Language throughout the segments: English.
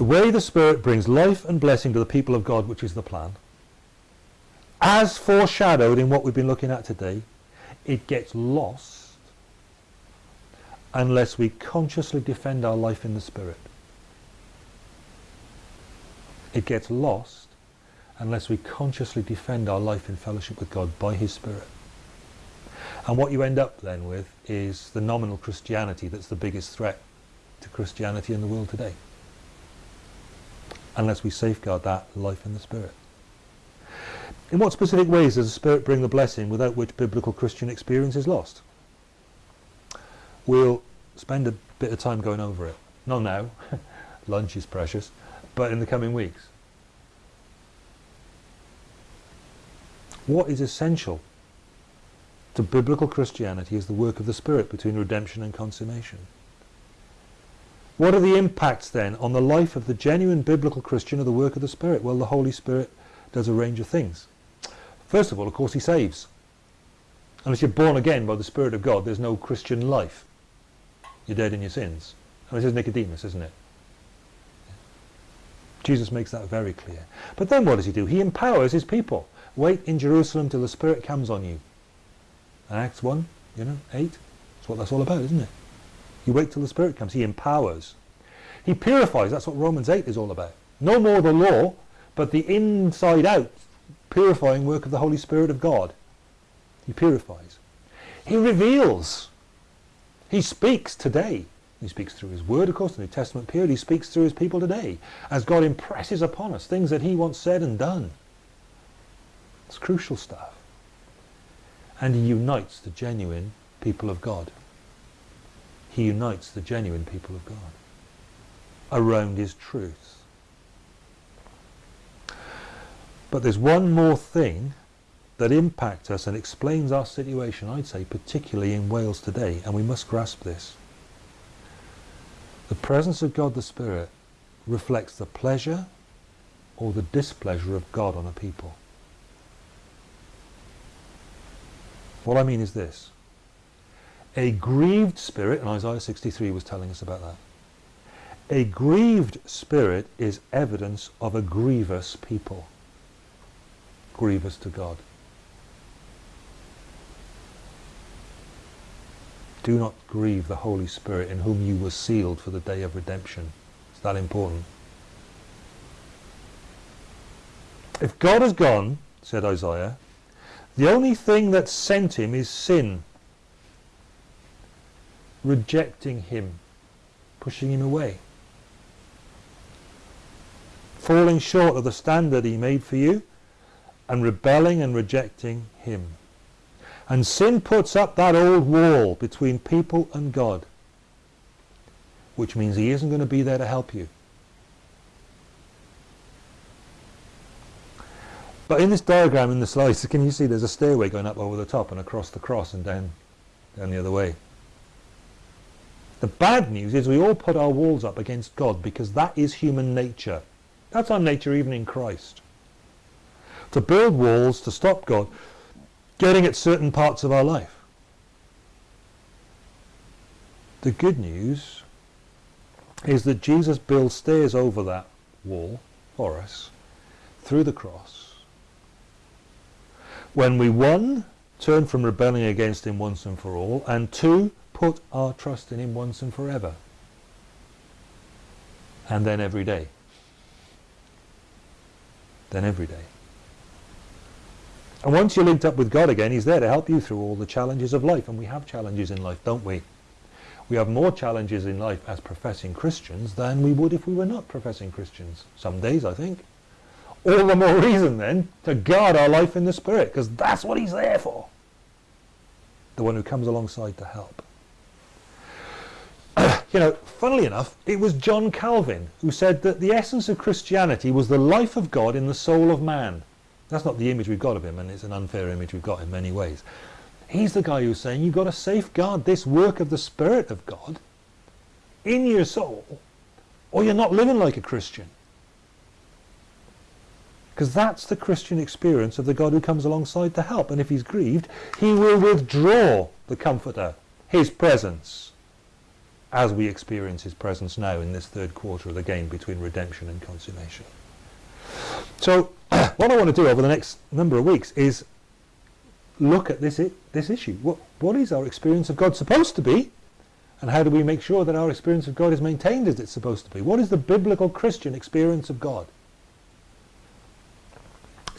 The way the Spirit brings life and blessing to the people of God, which is the plan, as foreshadowed in what we've been looking at today, it gets lost unless we consciously defend our life in the Spirit. It gets lost unless we consciously defend our life in fellowship with God by His Spirit. And what you end up then with is the nominal Christianity that's the biggest threat to Christianity in the world today. Unless we safeguard that life in the Spirit. In what specific ways does the Spirit bring the blessing without which biblical Christian experience is lost? We'll spend a bit of time going over it. Not now, lunch is precious, but in the coming weeks. What is essential to biblical Christianity is the work of the Spirit between redemption and consummation. What are the impacts then on the life of the genuine biblical Christian of the work of the Spirit? Well, the Holy Spirit does a range of things. First of all, of course, he saves. Unless you're born again by the Spirit of God, there's no Christian life. You're dead in your sins. And this is Nicodemus, isn't it? Jesus makes that very clear. But then what does he do? He empowers his people. Wait in Jerusalem till the Spirit comes on you. Acts 1, you know, 8. That's what that's all about, isn't it? You wait till the Spirit comes. He empowers. He purifies. That's what Romans 8 is all about. No more the law, but the inside out purifying work of the Holy Spirit of God. He purifies. He reveals. He speaks today. He speaks through his word, of course, the New Testament period. He speaks through his people today as God impresses upon us things that he once said and done. It's crucial stuff. And he unites the genuine people of God. He unites the genuine people of God around his truth. But there's one more thing that impacts us and explains our situation, I'd say, particularly in Wales today, and we must grasp this. The presence of God the Spirit reflects the pleasure or the displeasure of God on a people. What I mean is this. A grieved spirit, and Isaiah 63 was telling us about that, a grieved spirit is evidence of a grievous people grievous to God. Do not grieve the Holy Spirit in whom you were sealed for the day of redemption. It's that important. If God has gone, said Isaiah, the only thing that sent him is sin. Rejecting him, pushing him away. Falling short of the standard he made for you, and rebelling and rejecting him. And sin puts up that old wall between people and God, which means he isn't going to be there to help you. But in this diagram in the slides, can you see there's a stairway going up over the top and across the cross and down, down the other way. The bad news is we all put our walls up against God because that is human nature. That's our nature even in Christ to build walls to stop God getting at certain parts of our life. The good news is that Jesus builds stairs over that wall for us through the cross. When we, one, turn from rebelling against him once and for all, and two, put our trust in him once and forever. And then every day. Then every day. And once you're linked up with God again, He's there to help you through all the challenges of life. And we have challenges in life, don't we? We have more challenges in life as professing Christians than we would if we were not professing Christians. Some days, I think. All the more reason then to guard our life in the Spirit, because that's what He's there for. The one who comes alongside to help. you know, funnily enough, it was John Calvin who said that the essence of Christianity was the life of God in the soul of man. That's not the image we've got of him, and it's an unfair image we've got in many ways. He's the guy who's saying you've got to safeguard this work of the Spirit of God in your soul, or you're not living like a Christian. Because that's the Christian experience of the God who comes alongside to help. And if he's grieved, he will withdraw the Comforter, his presence. as we experience his presence now in this third quarter of the game between redemption and consummation. So what I want to do over the next number of weeks is look at this, this issue. What, what is our experience of God supposed to be? And how do we make sure that our experience of God is maintained as it's supposed to be? What is the biblical Christian experience of God?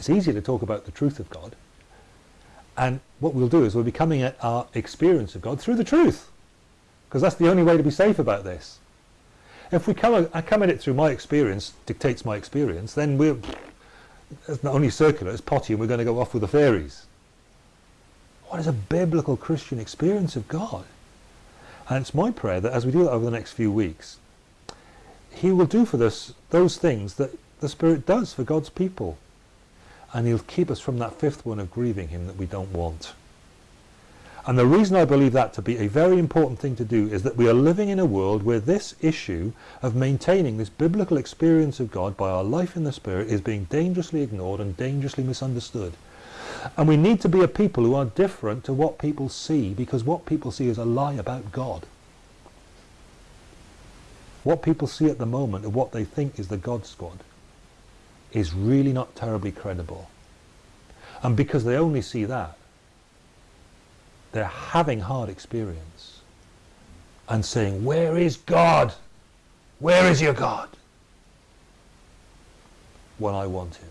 It's easy to talk about the truth of God. And what we'll do is we'll be coming at our experience of God through the truth. Because that's the only way to be safe about this. If we come, I come at it through my experience, dictates my experience, then we're it's not only circular, it's potty and we're going to go off with the fairies. What is a biblical Christian experience of God? And it's my prayer that as we do that over the next few weeks, he will do for us those things that the Spirit does for God's people. And he'll keep us from that fifth one of grieving him that we don't want. And the reason I believe that to be a very important thing to do is that we are living in a world where this issue of maintaining this biblical experience of God by our life in the Spirit is being dangerously ignored and dangerously misunderstood. And we need to be a people who are different to what people see because what people see is a lie about God. What people see at the moment of what they think is the God squad is really not terribly credible. And because they only see that, they're having hard experience and saying, where is God? Where is your God? When I want him.